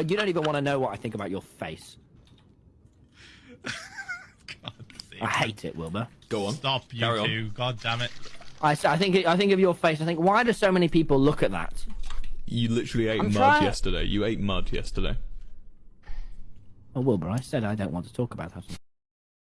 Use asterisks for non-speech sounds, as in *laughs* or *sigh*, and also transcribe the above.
Uh, you don't even want to know what I think about your face. *laughs* I hate it, Wilbur. Go on. Stop, you Carry on. God damn it. I think I think of your face. I think why do so many people look at that? You literally ate I'm mud trying- yesterday. You ate mud yesterday. Oh, Wilbur, I said I don't want to talk about that.